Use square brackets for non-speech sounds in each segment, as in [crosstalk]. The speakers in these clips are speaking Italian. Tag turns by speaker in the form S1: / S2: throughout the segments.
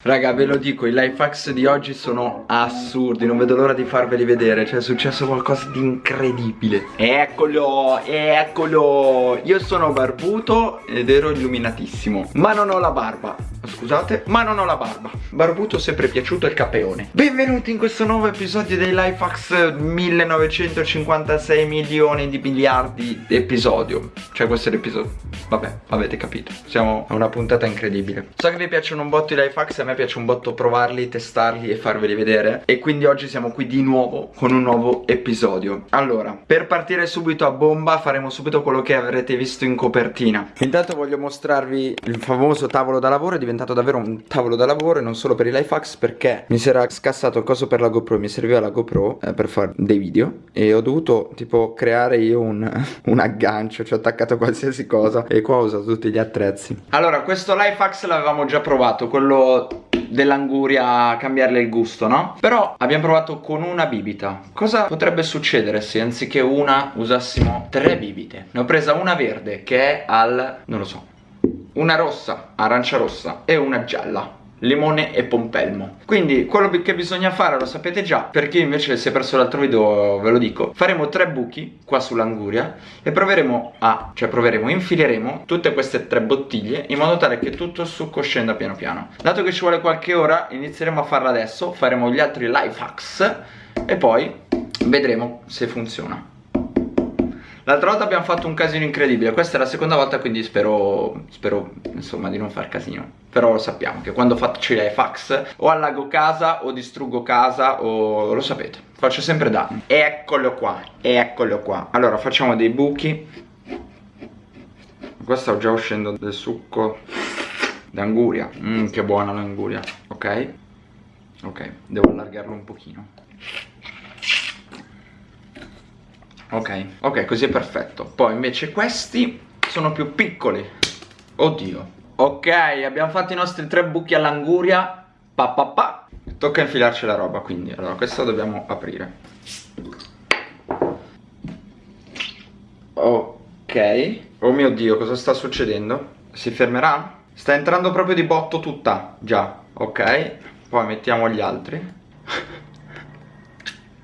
S1: Raga ve lo dico i life hacks di oggi sono assurdi Non vedo l'ora di farveli vedere Cioè è successo qualcosa di incredibile. Eccolo Eccolo! Io sono barbuto ed ero illuminatissimo Ma non ho la barba. Scusate Ma non ho la barba. Barbuto sempre piaciuto il capeone. Benvenuti in questo nuovo episodio dei life hacks 1956 milioni di miliardi di episodio. Cioè questo è l'episodio Vabbè avete capito Siamo a una puntata incredibile. So che vi piacciono un botto i life hacks me piace un botto provarli, testarli e farveli vedere. E quindi oggi siamo qui di nuovo con un nuovo episodio. Allora, per partire subito a bomba faremo subito quello che avrete visto in copertina. Intanto voglio mostrarvi il famoso tavolo da lavoro. È diventato davvero un tavolo da lavoro e non solo per i life hacks Perché mi si era scassato il coso per la GoPro Mi serviva la GoPro eh, per fare dei video. E ho dovuto tipo creare io un, [laughs] un aggancio Ci ho attaccato qualsiasi cosa. E qua ho usato tutti gli attrezzi. Allora, questo life hacks l'avevamo già provato Quello dell'anguria cambiarle il gusto, no? Però abbiamo provato con una bibita Cosa potrebbe succedere se anziché una usassimo tre bibite? Ne ho presa una verde che è al... non lo so Una rossa, arancia rossa e una gialla limone e pompelmo. Quindi quello che bisogna fare lo sapete già per chi invece si è perso l'altro video ve lo dico. Faremo tre buchi qua sull'anguria e proveremo a cioè proveremo infileremo tutte queste tre bottiglie in modo tale che tutto il succo scenda piano piano. Dato che ci vuole qualche ora inizieremo a farla adesso faremo gli altri life hacks e poi vedremo se funziona L'altra volta abbiamo fatto un casino incredibile Questa è la seconda volta quindi spero Spero insomma di non far casino. Però lo sappiamo che quando faccio i fax O allago casa o distruggo casa O lo sapete Faccio sempre danni. Eccolo qua Eccolo qua. Allora facciamo dei buchi. Qua sta già uscendo del succo D'anguria. Mmm che buona l'anguria Ok? Ok devo allargarlo un pochino Ok, ok, così è perfetto. Poi invece questi sono più piccoli. Oddio. Ok, abbiamo fatto i nostri tre buchi all'anguria. Pa pa pa. Tocca infilarci la roba quindi Allora, questo dobbiamo aprire. Ok. Oh mio Dio, cosa sta succedendo? Si fermerà? Sta entrando proprio di botto tutta. Già, ok. Poi mettiamo gli altri [laughs]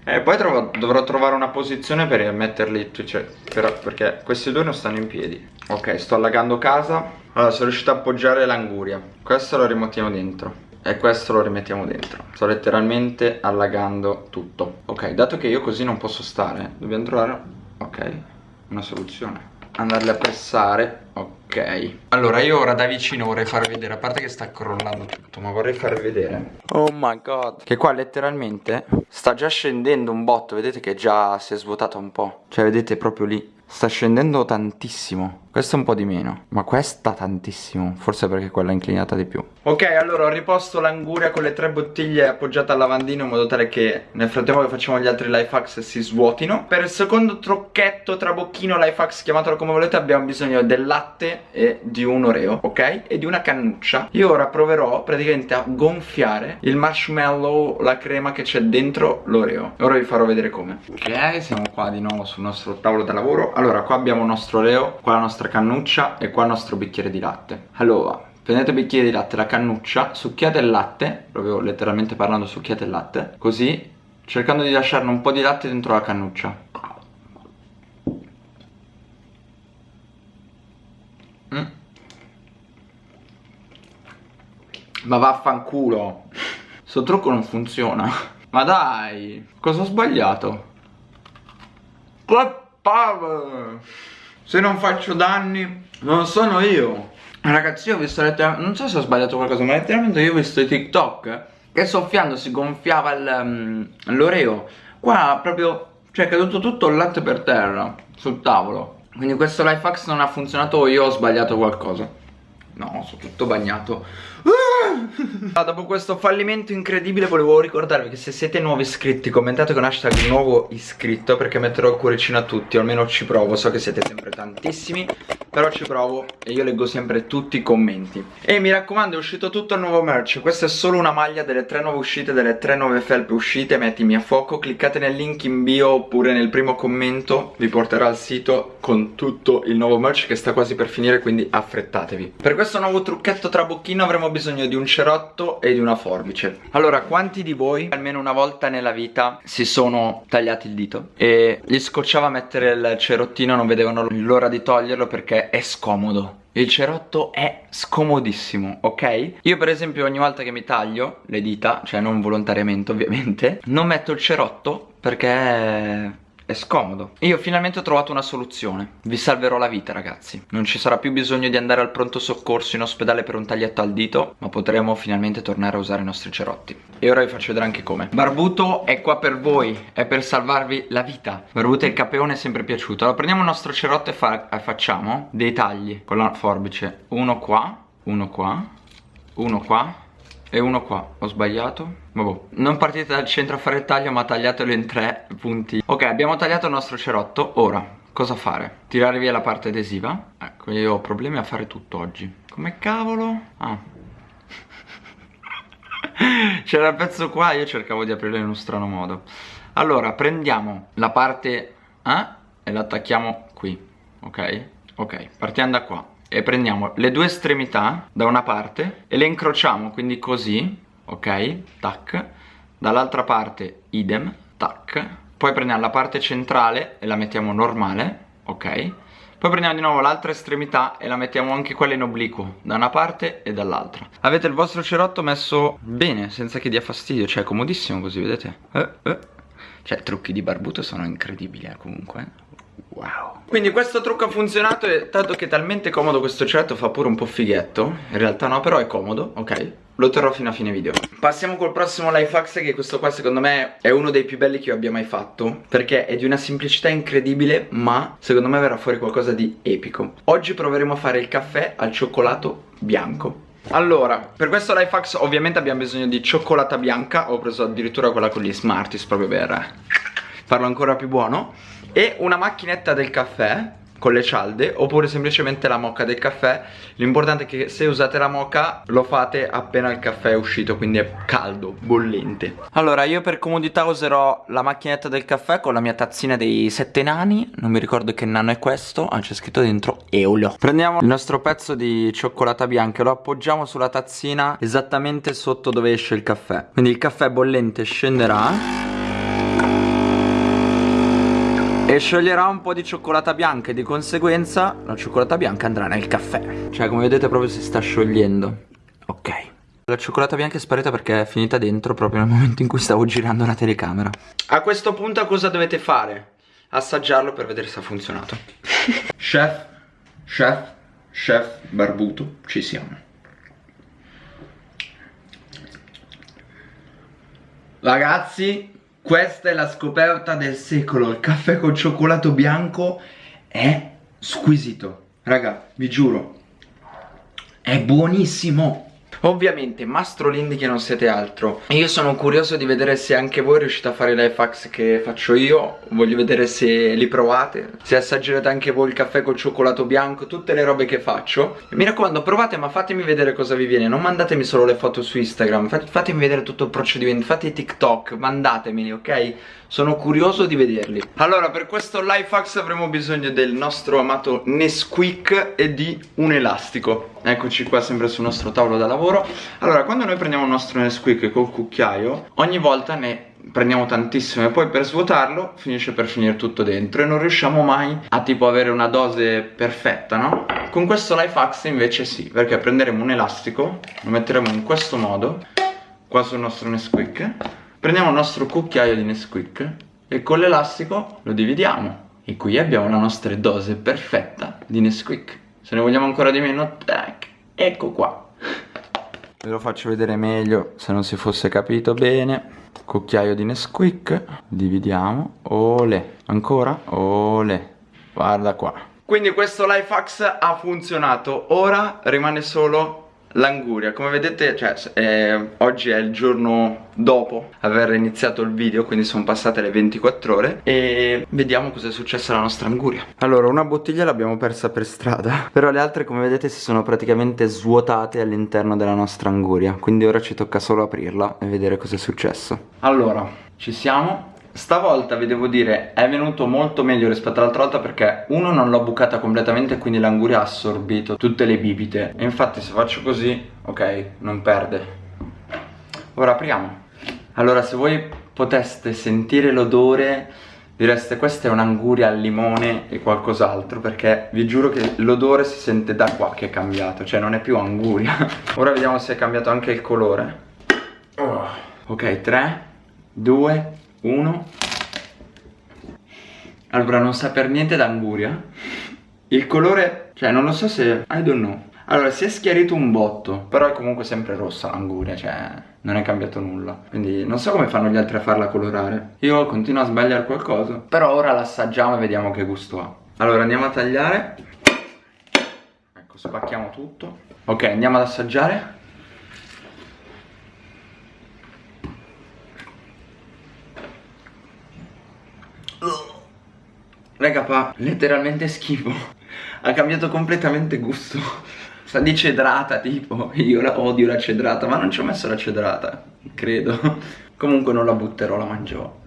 S1: e eh, poi trovo, dovrò trovare una posizione per metterli, cioè, per, perché questi due non stanno in piedi. Ok, sto allagando casa. Allora, sono riuscito a appoggiare l'anguria. Questo lo rimettiamo dentro. E questo lo rimettiamo dentro. Sto letteralmente allagando tutto. Ok, dato che io così non posso stare, dobbiamo trovare, ok, una soluzione andarle a pressare Ok Allora io ora da vicino vorrei farvi vedere A parte che sta crollando tutto Ma vorrei farvi vedere. Oh my god. Che qua letteralmente sta già scendendo un botto Vedete che già si è svuotato un po' Cioè vedete proprio lì Sta scendendo tantissimo Questa un po' di meno Ma questa tantissimo Forse perché quella è inclinata di più. Ok allora ho riposto l'anguria con le tre bottiglie appoggiate al lavandino In modo tale che nel frattempo che facciamo gli altri life hacks si svuotino. Per il secondo trucchetto trabocchino life hacks Chiamatelo come volete Abbiamo bisogno del latte e di un oreo Ok? E di una cannuccia. Io ora proverò praticamente a gonfiare il marshmallow La crema che c'è dentro l'oreo. Ora vi farò vedere come. Ok siamo qua di nuovo sul nostro tavolo da lavoro. Allora qua abbiamo il nostro oleo qua la nostra cannuccia e qua il nostro bicchiere di latte allora prendete il bicchiere di latte la cannuccia succhiate il latte proprio letteralmente parlando succhiate il latte così cercando di lasciarne un po' di latte dentro la cannuccia mm. ma vaffanculo Sto trucco non funziona Ma dai Cosa ho sbagliato? What? Pav Se non faccio danni Non sono io. Ragazzi io ho visto letteralmente Non so se ho sbagliato qualcosa Ma letteralmente io ho visto i TikTok Che soffiando si gonfiava mm, l'oreo. Qua proprio Cioè è caduto tutto il latte per terra Sul tavolo. Quindi questo life hack non ha funzionato Io ho sbagliato qualcosa No sono tutto bagnato. Ah, dopo questo fallimento incredibile volevo ricordarvi che se siete nuovi iscritti commentate con hashtag nuovo iscritto perché metterò il cuoricino a tutti o almeno ci provo, so che siete sempre tantissimi però ci provo e io leggo sempre tutti i commenti. E mi raccomando è uscito tutto il nuovo merch. Questa è solo una maglia delle tre nuove uscite delle tre nuove felpe uscite. Mettimi a fuoco cliccate nel link in bio oppure nel primo commento. Vi porterà al sito con tutto il nuovo merch che sta quasi per finire quindi affrettatevi. Per questo nuovo trucchetto trabocchino avremo bisogno di un cerotto e di una forbice. Allora, quanti di voi almeno una volta nella vita si sono tagliati il dito? E gli scocciava mettere il cerottino, non vedevano l'ora di toglierlo perché è scomodo il cerotto è scomodissimo, ok? Io per esempio ogni volta che mi taglio le dita, cioè non volontariamente ovviamente, non metto il cerotto perché è scomodo. Io finalmente ho trovato una soluzione. Vi salverò la vita ragazzi. Non ci sarà più bisogno di andare al pronto soccorso in ospedale per un taglietto al dito Ma potremo finalmente tornare a usare i nostri cerotti. E ora vi faccio vedere anche come. Barbuto è qua per voi. È per salvarvi la vita. Barbuto e il capeone è sempre piaciuto. Allora prendiamo il nostro cerotto e, fa e facciamo dei tagli Con la forbice. Uno qua Uno qua Uno qua e uno qua, ho sbagliato? Vabbè, non partite dal centro a fare il taglio ma tagliatelo in tre punti. Ok, abbiamo tagliato il nostro cerotto. Ora, cosa fare? Tirare via la parte adesiva? Ecco, io ho problemi a fare tutto oggi. Come cavolo? Ah. [laughs] C'era il pezzo qua, io cercavo di aprirlo in uno strano modo. Allora, prendiamo la parte A e la attacchiamo qui. Ok? Ok, partiamo da qua e prendiamo le due estremità da una parte e le incrociamo quindi così ok tac. Dall'altra parte idem tac. Poi prendiamo la parte centrale e la mettiamo normale ok. Poi prendiamo di nuovo l'altra estremità e la mettiamo anche quella in obliquo da una parte e dall'altra. Avete il vostro cerotto messo bene senza che dia fastidio cioè comodissimo così vedete? Eh, eh. cioè trucchi di barbuto sono incredibili eh, comunque Wow. Quindi questo trucco ha funzionato e dato che è talmente comodo questo certo fa pure un po' fighetto. In realtà no però è comodo, ok? Lo terrò fino a fine video. Passiamo col prossimo life hack che questo qua secondo me è uno dei più belli che io abbia mai fatto Perché è di una semplicità incredibile ma secondo me verrà fuori qualcosa di epico. Oggi proveremo a fare il caffè al cioccolato bianco. Allora, per questo life hack ovviamente abbiamo bisogno di cioccolata bianca. Ho preso addirittura quella con gli Smarties proprio per farlo ancora più buono e una macchinetta del caffè con le cialde oppure semplicemente la mocca del caffè. L'importante è che se usate la mocca lo fate appena il caffè è uscito quindi è caldo, bollente. Allora io per comodità userò la macchinetta del caffè con la mia tazzina dei sette nani. Non mi ricordo che nano è questo ah c'è scritto dentro Eolo prendiamo il nostro pezzo di cioccolata bianca e lo appoggiamo sulla tazzina esattamente sotto dove esce il caffè. Quindi il caffè bollente scenderà e scioglierà un po' di cioccolata bianca e di conseguenza la cioccolata bianca andrà nel caffè. Cioè come vedete proprio si sta sciogliendo. Ok. La cioccolata bianca è sparita perché è finita dentro proprio nel momento in cui stavo girando la telecamera. A questo punto cosa dovete fare? Assaggiarlo per vedere se ha funzionato. [laughs] Chef, chef, chef barbuto, ci siamo. Ragazzi questa è la scoperta del secolo. Il caffè col cioccolato bianco è squisito. Raga, vi giuro. È buonissimo Ovviamente Mastro Lindy che non siete altro. Io sono curioso di vedere se anche voi riuscite a fare i life hacks che faccio io. Voglio vedere se li provate Se assaggerete anche voi il caffè col cioccolato bianco Tutte le robe che faccio. Mi raccomando provate ma fatemi vedere cosa vi viene. Non mandatemi solo le foto su Instagram Fatemi vedere tutto il procedimento. Fate i TikTok, mandatemeli ok? Sono curioso di vederli. Allora per questo life hacks avremo bisogno del nostro amato Nesquik e di un elastico. Eccoci qua sempre sul nostro tavolo da lavoro. Allora quando noi prendiamo il nostro Nesquik col cucchiaio Ogni volta ne prendiamo tantissimo e poi per svuotarlo finisce per finire tutto dentro e non riusciamo mai a tipo avere una dose perfetta no? Con questo life hacks invece sì perché prenderemo un elastico lo metteremo in questo modo qua sul nostro Nesquik prendiamo il nostro cucchiaio di Nesquik e con l'elastico lo dividiamo. E qui abbiamo la nostra dose perfetta di Nesquik. Se ne vogliamo ancora di meno tac ecco qua. Ve lo faccio vedere meglio se non si fosse capito bene. Cucchiaio di Nesquik dividiamo ole ancora ole guarda qua. Quindi questo life hacks ha funzionato. Ora rimane solo L'anguria, come vedete, cioè, eh, oggi è il giorno dopo aver iniziato il video, quindi sono passate le 24 ore e vediamo cosa è successo alla nostra anguria. Allora, una bottiglia l'abbiamo persa per strada, però le altre, come vedete, si sono praticamente svuotate all'interno della nostra anguria, quindi ora ci tocca solo aprirla e vedere cosa è successo. Allora, ci siamo, Stavolta vi devo dire è venuto molto meglio rispetto all'altra volta perché uno non l'ho bucata completamente quindi l'anguria ha assorbito tutte le bibite. E infatti se faccio così ok non perde. Ora apriamo. Allora se voi poteste sentire l'odore direste questa è un'anguria al limone e qualcos'altro perché vi giuro che l'odore si sente da qua che è cambiato cioè non è più anguria. [laughs] Ora vediamo se è cambiato anche il colore. Oh. ok 3 2 1 allora non sa per niente d'anguria. Il colore cioè non lo so se I don't know. Allora si è schiarito un botto Però è comunque sempre rossa l'anguria Cioè non è cambiato nulla. Quindi non so come fanno gli altri a farla colorare. Io continuo a sbagliare qualcosa Però ora l'assaggiamo e vediamo che gusto ha. Allora andiamo a tagliare. Ecco spacchiamo tutto. Ok andiamo ad assaggiare Raga fa letteralmente schifo. Ha cambiato completamente gusto. Sa di cedrata tipo. Io la odio la cedrata Ma non ci ho messo la cedrata Credo. Comunque non la butterò, la mangerò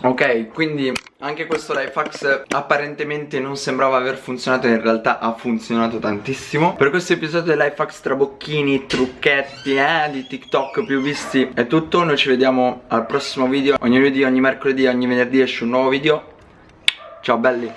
S1: Ok, quindi anche questo Lifehacks apparentemente non sembrava aver funzionato In realtà ha funzionato tantissimo. Per questo episodio di Lifehacks trabocchini, trucchetti, eh, di TikTok più visti È tutto, noi ci vediamo al prossimo video Ogni lunedì, ogni mercoledì, ogni venerdì esce un nuovo video. Ciao belli